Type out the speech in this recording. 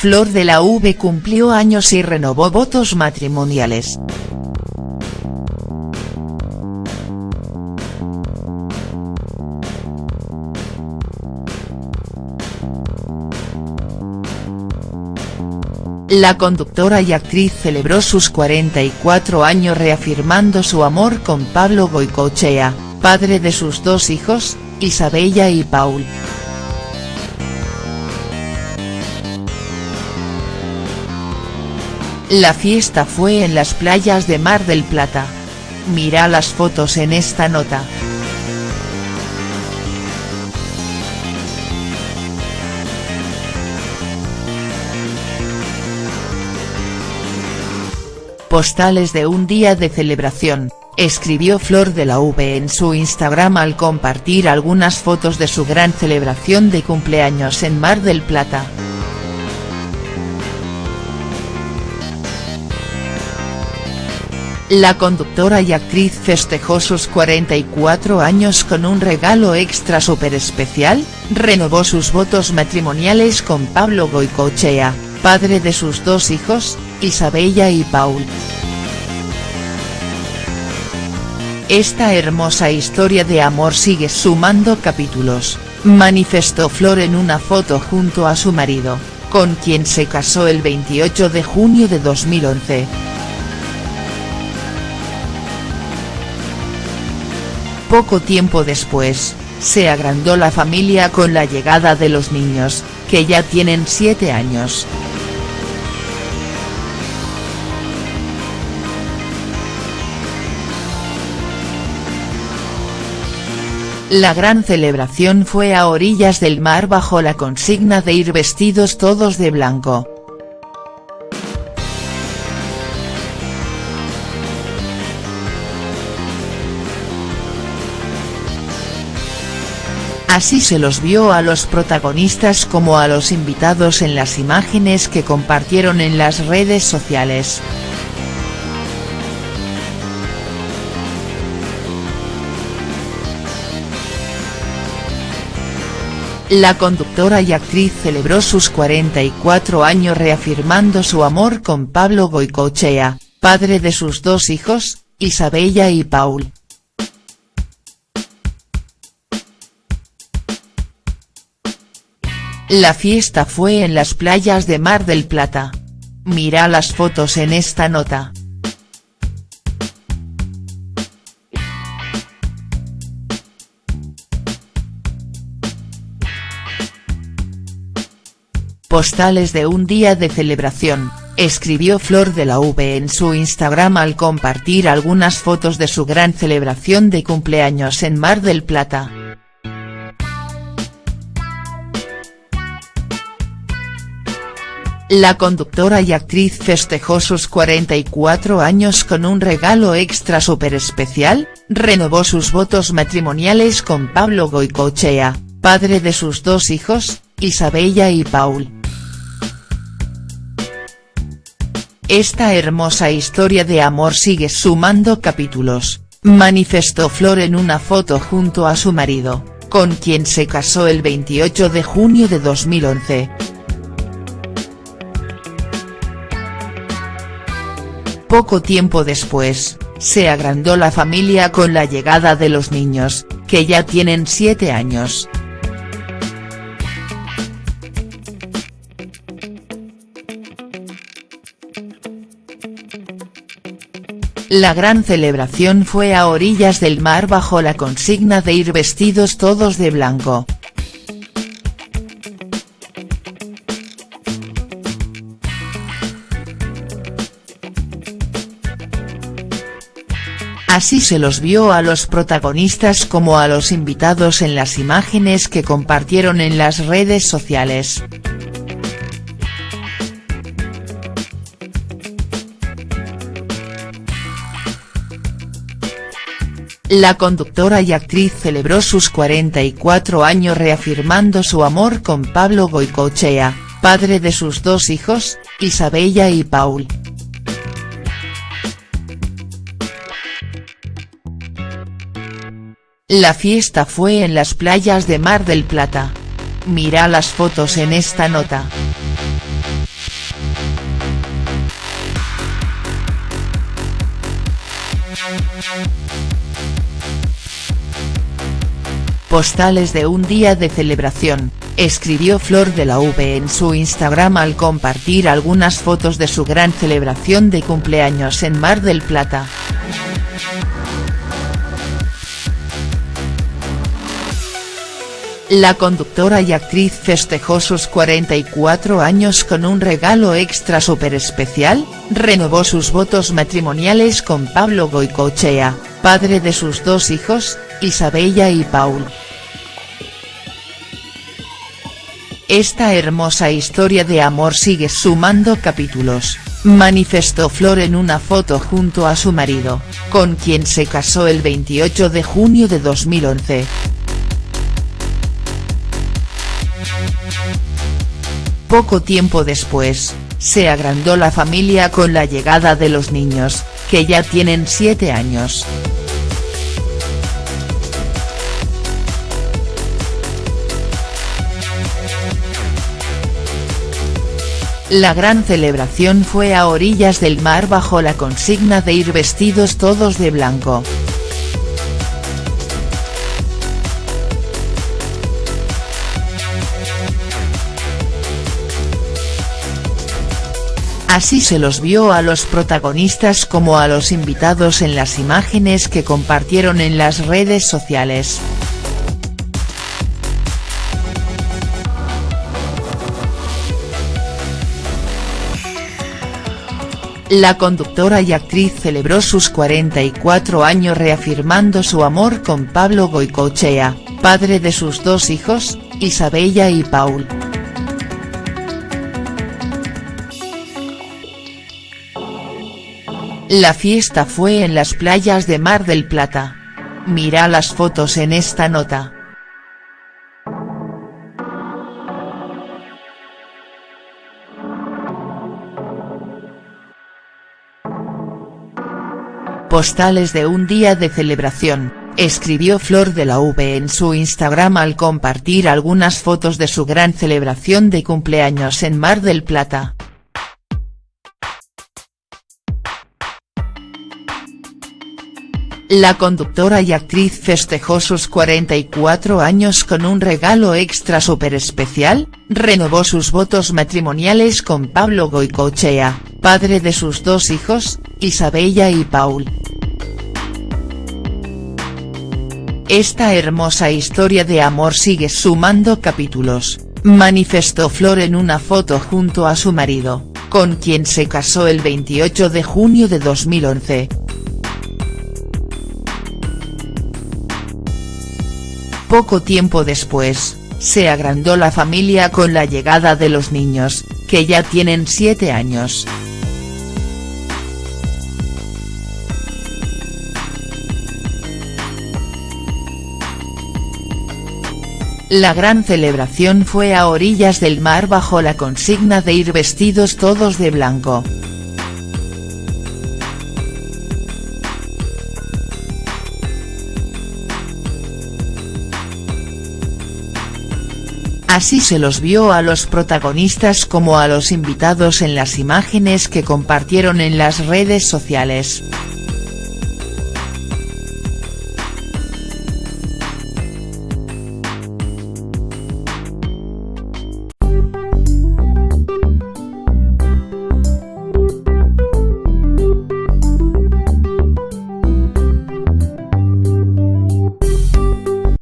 Flor de la V cumplió años y renovó votos matrimoniales. La conductora y actriz celebró sus 44 años reafirmando su amor con Pablo Goicochea, padre de sus dos hijos, Isabella y Paul. La fiesta fue en las playas de Mar del Plata. Mira las fotos en esta nota. Postales de un día de celebración, escribió Flor de la V en su Instagram al compartir algunas fotos de su gran celebración de cumpleaños en Mar del Plata. La conductora y actriz festejó sus 44 años con un regalo extra super especial, renovó sus votos matrimoniales con Pablo Goicochea, padre de sus dos hijos, Isabella y Paul. Esta hermosa historia de amor sigue sumando capítulos, manifestó Flor en una foto junto a su marido, con quien se casó el 28 de junio de 2011. Poco tiempo después, se agrandó la familia con la llegada de los niños, que ya tienen 7 años. La gran celebración fue a orillas del mar bajo la consigna de ir vestidos todos de blanco. Así se los vio a los protagonistas como a los invitados en las imágenes que compartieron en las redes sociales. La conductora y actriz celebró sus 44 años reafirmando su amor con Pablo Goicochea, padre de sus dos hijos, Isabella y Paul. La fiesta fue en las playas de Mar del Plata. Mira las fotos en esta nota. Postales de un día de celebración, escribió Flor de la V en su Instagram al compartir algunas fotos de su gran celebración de cumpleaños en Mar del Plata. La conductora y actriz festejó sus 44 años con un regalo extra super especial, renovó sus votos matrimoniales con Pablo Goicochea, padre de sus dos hijos, Isabella y Paul. Esta hermosa historia de amor sigue sumando capítulos, manifestó Flor en una foto junto a su marido, con quien se casó el 28 de junio de 2011. Poco tiempo después, se agrandó la familia con la llegada de los niños, que ya tienen 7 años. La gran celebración fue a orillas del mar bajo la consigna de ir vestidos todos de blanco. Así se los vio a los protagonistas como a los invitados en las imágenes que compartieron en las redes sociales. La conductora y actriz celebró sus 44 años reafirmando su amor con Pablo Goicochea, padre de sus dos hijos, Isabella y Paul. La fiesta fue en las playas de Mar del Plata. Mira las fotos en esta nota. Postales de un día de celebración, escribió Flor de la V en su Instagram al compartir algunas fotos de su gran celebración de cumpleaños en Mar del Plata. La conductora y actriz festejó sus 44 años con un regalo extra super especial, renovó sus votos matrimoniales con Pablo Goicochea, padre de sus dos hijos, Isabella y Paul. Esta hermosa historia de amor sigue sumando capítulos, manifestó Flor en una foto junto a su marido, con quien se casó el 28 de junio de 2011. Poco tiempo después, se agrandó la familia con la llegada de los niños, que ya tienen 7 años. La gran celebración fue a orillas del mar bajo la consigna de ir vestidos todos de blanco. Así se los vio a los protagonistas como a los invitados en las imágenes que compartieron en las redes sociales. La conductora y actriz celebró sus 44 años reafirmando su amor con Pablo Goicochea, padre de sus dos hijos, Isabella y Paul. La fiesta fue en las playas de Mar del Plata. Mira las fotos en esta nota. Postales de un día de celebración, escribió Flor de la V en su Instagram al compartir algunas fotos de su gran celebración de cumpleaños en Mar del Plata. La conductora y actriz festejó sus 44 años con un regalo extra super especial, renovó sus votos matrimoniales con Pablo Goicochea, padre de sus dos hijos, Isabella y Paul. Esta hermosa historia de amor sigue sumando capítulos, manifestó Flor en una foto junto a su marido, con quien se casó el 28 de junio de 2011. Poco tiempo después, se agrandó la familia con la llegada de los niños, que ya tienen 7 años. La gran celebración fue a orillas del mar bajo la consigna de ir vestidos todos de blanco. Así se los vio a los protagonistas como a los invitados en las imágenes que compartieron en las redes sociales.